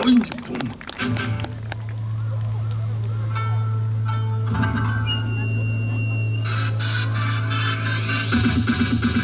Einigung. Thank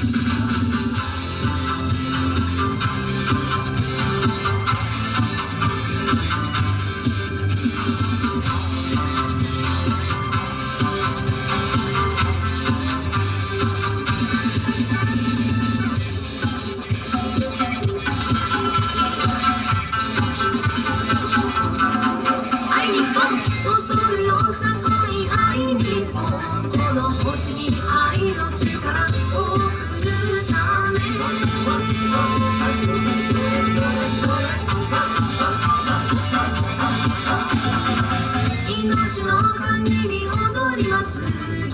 たちの歓迎に踊ります。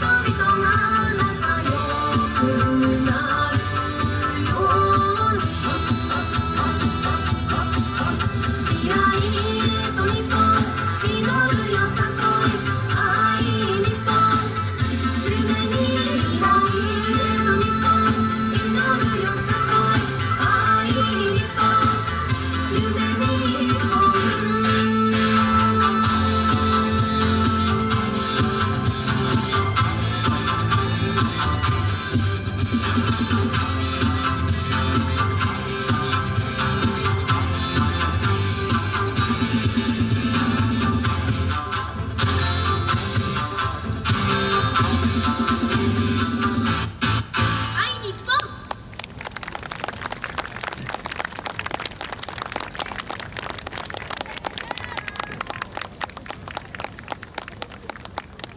oh